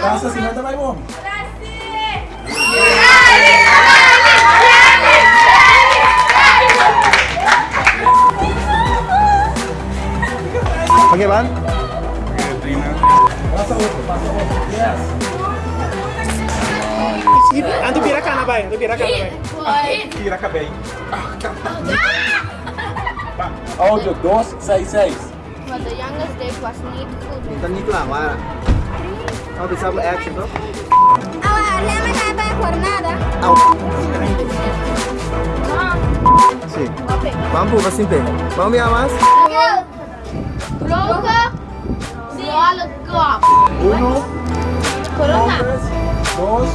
Gracias, si no te vayamos. Oke, Ban. Oke, terima. Rasa Yes. Antu pirakan apa ya? But the youngest day was need food. Kita need lawan. Oh, dit is allemaal action. Sí. Mampu, was simple. Vamos ya más. Blokken. Alle kop. Uno, Corona. dos.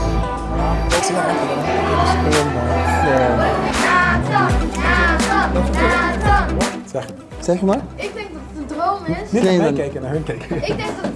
Zeg. Zeg maar. Ik denk dat het een droom is. Niet naar mij kijken, naar hun kijken. Ik denk dat